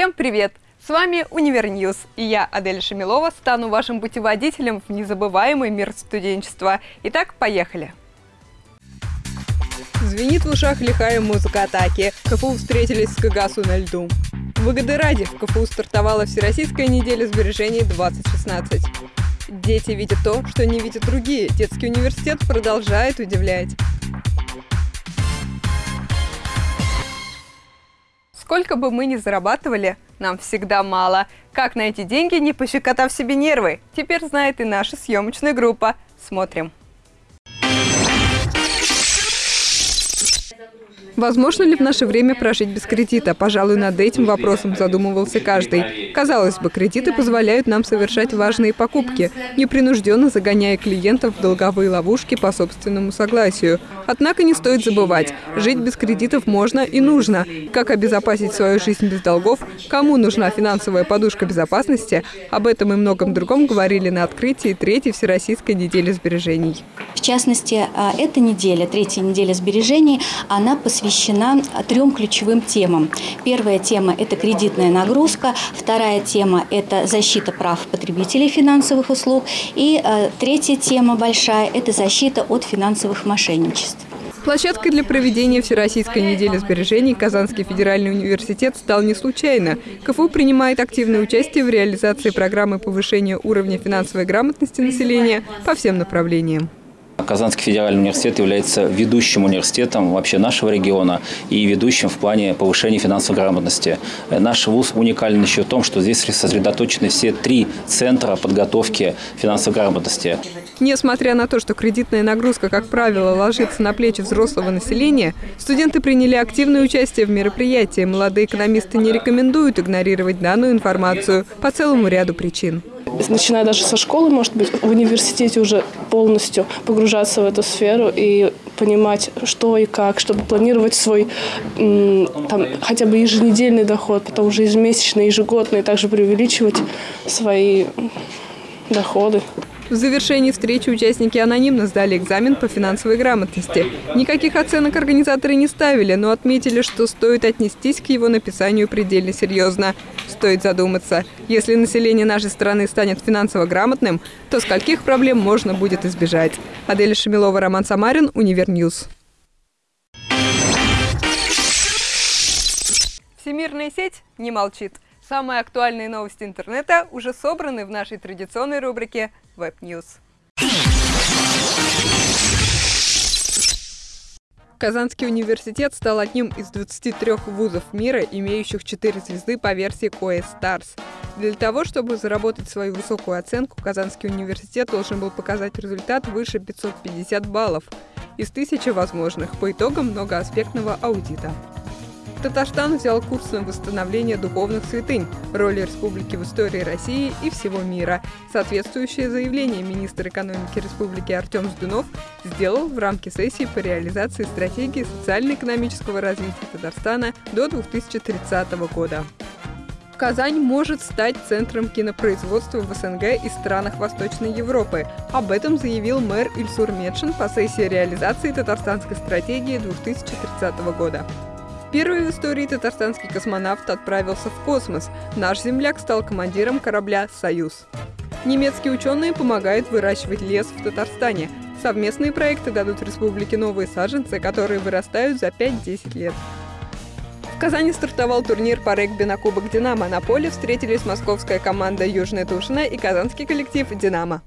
Всем привет! С вами Univer News, и я, Адель Шамилова, стану вашим путеводителем в незабываемый мир студенчества. Итак, поехали! Звенит в ушах лихая музыка атаки. КФУ встретились с КГАСУ на льду. Выгоды ради, в КФУ стартовала Всероссийская неделя сбережений 2016. Дети видят то, что не видят другие. Детский университет продолжает удивлять. Сколько бы мы ни зарабатывали, нам всегда мало. Как найти деньги, не пощекотав себе нервы? Теперь знает и наша съемочная группа. Смотрим. Возможно ли в наше время прожить без кредита? Пожалуй, над этим вопросом задумывался каждый. Казалось бы, кредиты позволяют нам совершать важные покупки, непринужденно загоняя клиентов в долговые ловушки по собственному согласию. Однако не стоит забывать, жить без кредитов можно и нужно. Как обезопасить свою жизнь без долгов, кому нужна финансовая подушка безопасности, об этом и многом другом говорили на открытии третьей Всероссийской недели сбережений. В частности, а, эта неделя, третья неделя сбережений, она посвящена трем ключевым темам. Первая тема – это кредитная нагрузка, вторая тема – это защита прав потребителей финансовых услуг, и а, третья тема большая – это защита от финансовых мошенничеств. Площадкой для проведения Всероссийской недели сбережений Казанский федеральный университет стал не случайно. КФУ принимает активное участие в реализации программы повышения уровня финансовой грамотности населения по всем направлениям. Казанский федеральный университет является ведущим университетом вообще нашего региона и ведущим в плане повышения финансовой грамотности. Наш вуз уникален еще в том, что здесь сосредоточены все три центра подготовки финансовой грамотности. Несмотря на то, что кредитная нагрузка, как правило, ложится на плечи взрослого населения, студенты приняли активное участие в мероприятии. Молодые экономисты не рекомендуют игнорировать данную информацию по целому ряду причин начиная даже со школы, может быть, в университете уже полностью погружаться в эту сферу и понимать, что и как, чтобы планировать свой там, хотя бы еженедельный доход, потом уже ежемесячный, ежегодный, также преувеличивать свои доходы. В завершении встречи участники анонимно сдали экзамен по финансовой грамотности. Никаких оценок организаторы не ставили, но отметили, что стоит отнестись к его написанию предельно серьезно. Стоит задуматься, если население нашей страны станет финансово грамотным, то скольких проблем можно будет избежать. Адель Шамилова, Роман Самарин, Univer News. Всемирная сеть не молчит. Самые актуальные новости интернета уже собраны в нашей традиционной рубрике Web News. Казанский университет стал одним из 23 вузов мира, имеющих 4 звезды по версии QS Stars. Для того, чтобы заработать свою высокую оценку, Казанский университет должен был показать результат выше 550 баллов из тысячи возможных по итогам многоаспектного аудита. Татарстан взял курс на восстановление духовных святынь, роли республики в истории России и всего мира. Соответствующее заявление министр экономики республики Артем Сдунов сделал в рамке сессии по реализации стратегии социально-экономического развития Татарстана до 2030 года. Казань может стать центром кинопроизводства в СНГ и странах Восточной Европы. Об этом заявил мэр Ильсур Медшин по сессии реализации татарстанской стратегии 2030 года. Первый в истории татарстанский космонавт отправился в космос. Наш земляк стал командиром корабля «Союз». Немецкие ученые помогают выращивать лес в Татарстане. Совместные проекты дадут республике новые саженцы, которые вырастают за 5-10 лет. В Казани стартовал турнир по регби на Кубок «Динамо». На поле встретились московская команда «Южная Тушина» и казанский коллектив «Динамо».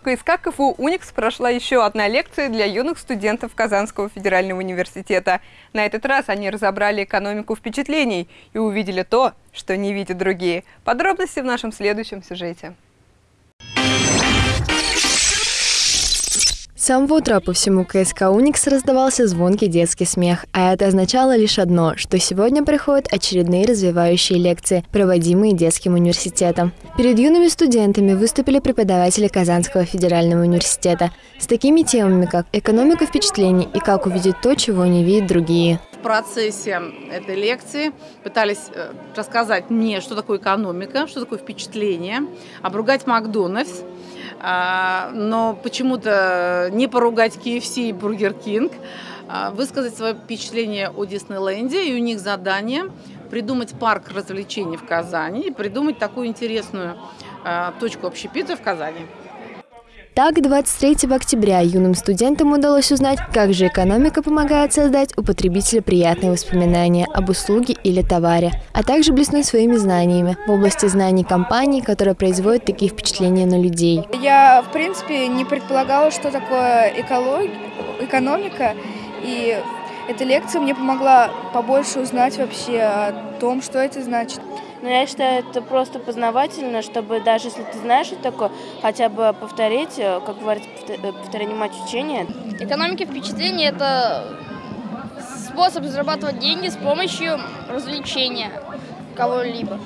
В КСК КФУ «Уникс» прошла еще одна лекция для юных студентов Казанского федерального университета. На этот раз они разобрали экономику впечатлений и увидели то, что не видят другие. Подробности в нашем следующем сюжете. Самого утра по всему КСК «Уникс» раздавался звонкий детский смех, а это означало лишь одно, что сегодня приходят очередные развивающие лекции, проводимые детским университетом. Перед юными студентами выступили преподаватели Казанского федерального университета с такими темами, как экономика впечатлений и как увидеть то, чего не видят другие. В процессе этой лекции пытались э, рассказать мне, что такое экономика, что такое впечатление, обругать Макдональдс, но почему-то не поругать KFC и Burger King. а, высказать свое впечатление о Диснейленде, и у них задание придумать парк развлечений в Казани и придумать такую интересную а, точку общепита в Казани. Так, 23 октября юным студентам удалось узнать, как же экономика помогает создать у потребителя приятные воспоминания об услуге или товаре, а также блеснуть своими знаниями в области знаний компаний, которые производят такие впечатления на людей. Я, в принципе, не предполагала, что такое экология, экономика, и эта лекция мне помогла побольше узнать вообще о том, что это значит. Но я считаю, это просто познавательно, чтобы даже если ты знаешь, что такое, хотя бы повторить, э, как говорится, э, повторение мать учения. Экономика впечатления – это способ зарабатывать деньги с помощью развлечения кого-либо.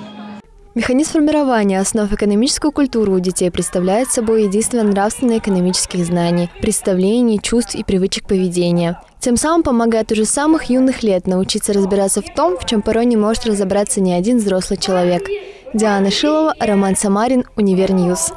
Механизм формирования основ экономической культуры у детей представляет собой единство нравственно-экономических знаний, представлений, чувств и привычек поведения. Тем самым помогает уже самых юных лет научиться разбираться в том, в чем порой не может разобраться ни один взрослый человек. Диана Шилова, Роман Самарин, Univer News.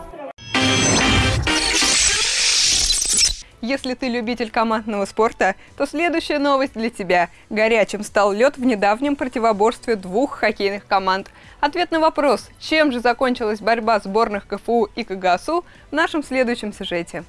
Если ты любитель командного спорта, то следующая новость для тебя. Горячим стал лед в недавнем противоборстве двух хоккейных команд. Ответ на вопрос, чем же закончилась борьба сборных КФУ и КГАСУ в нашем следующем сюжете.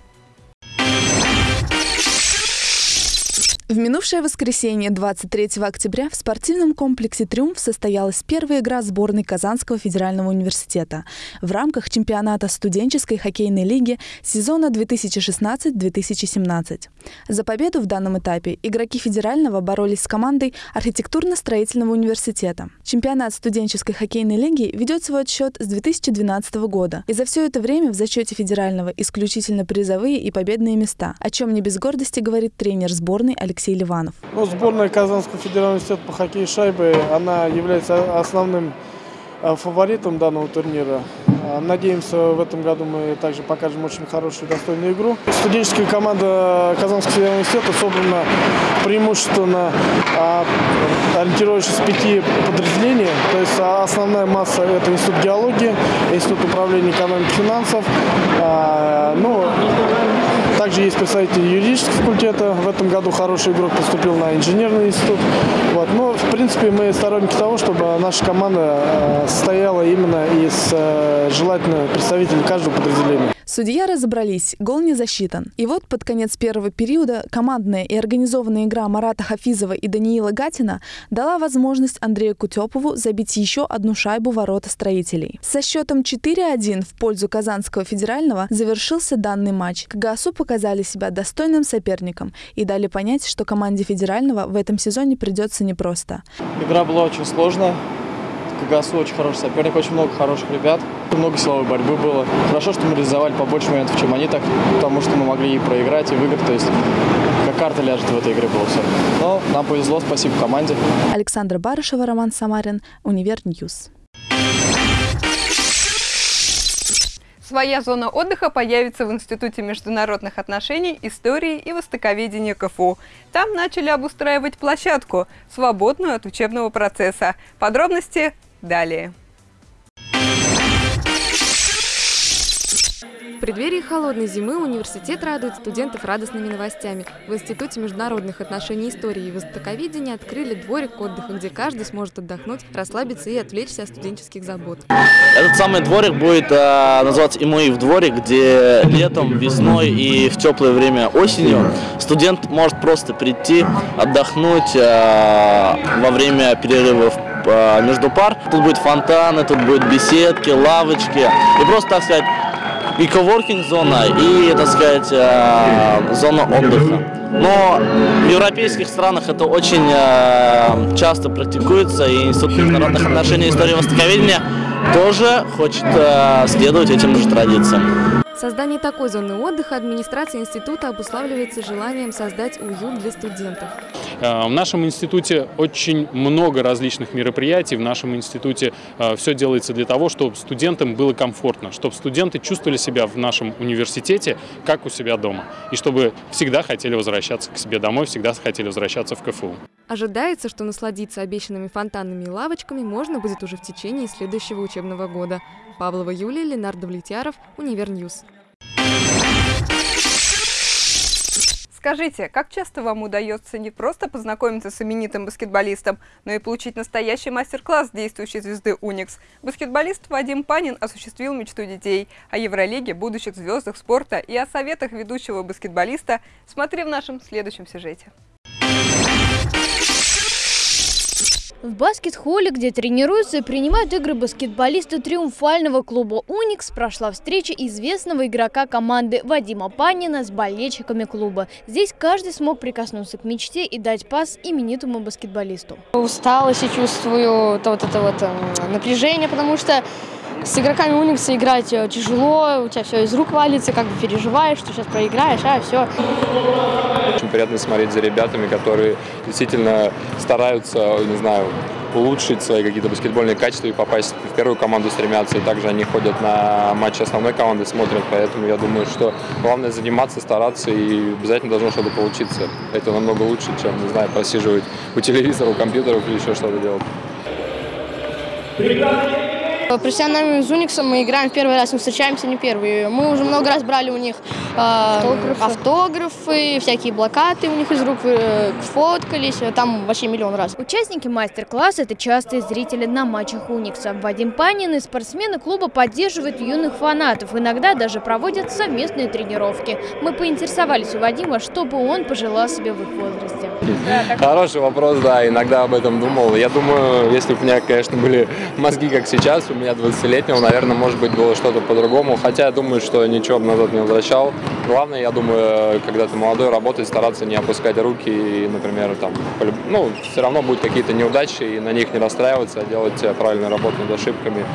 В минувшее воскресенье, 23 октября, в спортивном комплексе «Триумф» состоялась первая игра сборной Казанского федерального университета в рамках чемпионата студенческой хоккейной лиги сезона 2016-2017. За победу в данном этапе игроки федерального боролись с командой архитектурно-строительного университета. Чемпионат студенческой хоккейной лиги ведет свой отсчет с 2012 года, и за все это время в зачете федерального исключительно призовые и победные места, о чем не без гордости говорит тренер сборной Алексей Алексей Ливанов. Ну, сборная Казанского федерального университета по хоккею шайбы, она является основным э, фаворитом данного турнира. А, надеемся, в этом году мы также покажем очень хорошую достойную игру. Студенческая команда Казанского федерального университета собрана преимущественно а, ориентирующись с пяти подразделений. То есть основная масса – это Институт геологии, Институт управления экономики и финансов. Ну, также есть представители юридического факультета. В этом году хороший игрок поступил на инженерный институт. Вот. Но, в принципе, мы сторонники того, чтобы наша команда состояла именно из желательно представители каждого подразделения. Судья разобрались, гол не засчитан. И вот под конец первого периода командная и организованная игра Марата Хафизова и Даниила Гатина дала возможность Андрею Кутепову забить еще одну шайбу ворота строителей. Со счетом 4-1 в пользу Казанского федерального завершился данный матч. КГСУ показали себя достойным соперником и дали понять, что команде федерального в этом сезоне придется непросто. Игра была очень сложная. КГАСУ очень хороший соперник, очень много хороших ребят. Много силовой борьбы было. Хорошо, что мы реализовали побольше моментов, чем они так, потому что мы могли и проиграть, и выиграть. То есть как карта ляжет в этой игре было все. Но нам повезло, спасибо команде. Александра Барышева, Роман Самарин, Univer News. Своя зона отдыха появится в Институте международных отношений, истории и востоковедения КФУ. Там начали обустраивать площадку, свободную от учебного процесса. Подробности далее. В преддверии холодной зимы университет радует студентов радостными новостями. В Институте международных отношений истории и востоковедения открыли дворик отдыха, где каждый сможет отдохнуть, расслабиться и отвлечься от студенческих забот. Этот самый дворик будет э, называться Имуив дворик, где летом, весной и в теплое время осенью студент может просто прийти, отдохнуть э, во время перерывов между пар. Тут будет фонтаны, тут будут беседки, лавочки и просто, так сказать, и коворкинг зона, и, так сказать, э, зона отдыха. Но в европейских странах это очень э, часто практикуется, и Институт международных отношений и истории востоковедения тоже хочет э, следовать этим же традициям. Создание такой зоны отдыха администрация института обуславливается желанием создать уют для студентов. Э, в нашем институте очень много различных мероприятий. В нашем институте э, все делается для того, чтобы студентам было комфортно, чтобы студенты чувствовали себя в нашем университете как у себя дома. И чтобы всегда хотели возвращаться к себе домой, всегда хотели возвращаться в КФУ. Ожидается, что насладиться обещанными фонтанами и лавочками можно будет уже в течение следующего учебного года. Павлова Юлия, Ленар Давлетьяров, Univer News. Скажите, как часто вам удается не просто познакомиться с именитым баскетболистом, но и получить настоящий мастер-класс действующей звезды «Уникс»? Баскетболист Вадим Панин осуществил мечту детей. О Евролиге, будущих звездах спорта и о советах ведущего баскетболиста смотри в нашем следующем сюжете. В баскет-холле, где тренируются и принимают игры баскетболисты триумфального клуба «Уникс», прошла встреча известного игрока команды Вадима Панина с болельщиками клуба. Здесь каждый смог прикоснуться к мечте и дать пас именитому баскетболисту. Усталость и чувствую то вот это вот эм, напряжение, потому что с игроками Уникса играть э, тяжело, у тебя все из рук валится, как бы переживаешь, что сейчас проиграешь, а все. Очень приятно смотреть за ребятами, которые действительно стараются, не знаю, улучшить свои какие-то баскетбольные качества и попасть в первую команду стремятся. И также они ходят на матчи основной команды, смотрят. Поэтому я думаю, что главное заниматься, стараться и обязательно должно что-то получиться. Это намного лучше, чем, не знаю, просиживать у телевизора, у компьютеров или еще что-то делать. Профессиональными с Униксом мы играем в первый раз, мы встречаемся не первый. Мы уже много раз брали у них э, автографы. автографы, всякие блокаты у них из рук э, фоткались, там вообще миллион раз. Участники мастер-класса – это частые зрители на матчах Уникса. Вадим Панин и спортсмены клуба поддерживают юных фанатов, иногда даже проводят совместные тренировки. Мы поинтересовались у Вадима, что бы он пожелал себе в их возрасте. Хороший вопрос, да, иногда об этом думал. Я думаю, если бы у меня, конечно, были мозги, как сейчас, у меня 20-летнего, наверное, может быть, было что-то по-другому. Хотя я думаю, что ничего бы назад не возвращал. Главное, я думаю, когда ты молодой, работать, стараться не опускать руки и, например, там, ну, все равно будут какие-то неудачи, и на них не расстраиваться, а делать правильную работу над ошибками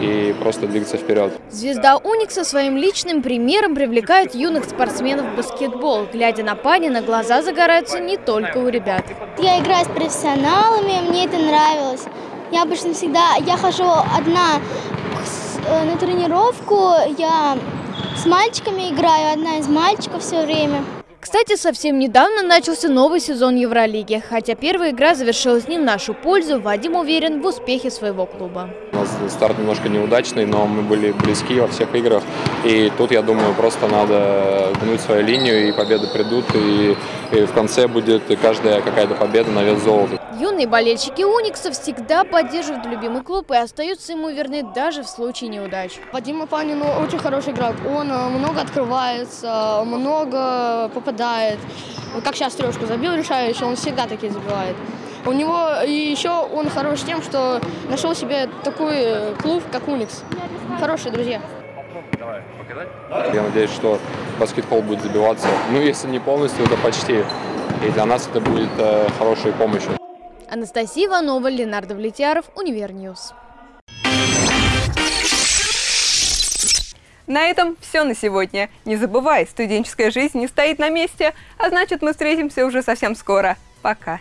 и просто двигаться вперед. Звезда Уникса своим личным примером привлекает юных спортсменов в баскетбол. Глядя на Панина, глаза загораются не только у ребят. Я играю с профессионалами, мне это нравилось. Я обычно всегда, я хожу одна э, на тренировку, я с мальчиками играю, одна из мальчиков все время. Кстати, совсем недавно начался новый сезон Евролиги. Хотя первая игра завершилась не в нашу пользу, Вадим уверен в успехе своего клуба. У нас старт немножко неудачный, но мы были близки во всех играх. И тут, я думаю, просто надо гнуть свою линию, и победы придут. И, и в конце будет каждая какая-то победа на вес золота. Юные болельщики Уникса всегда поддерживают любимый клуб и остаются ему верны даже в случае неудач. Вадим Панин очень хороший игрок. Он э, много открывается, много попадает. Как сейчас трешку забил решающий, он всегда такие забивает. У него и еще он хорош тем, что нашел себе такой э, клуб, как Уникс. Хорошие друзья. Я надеюсь, что Баскет-холл будет забиваться. Ну, если не полностью, то почти. И для нас это будет э, хорошей помощью. Анастасия Иванова, Ленар Давлетьяров, Univer News. На этом все на сегодня. Не забывай, студенческая жизнь не стоит на месте, а значит мы встретимся уже совсем скоро. Пока.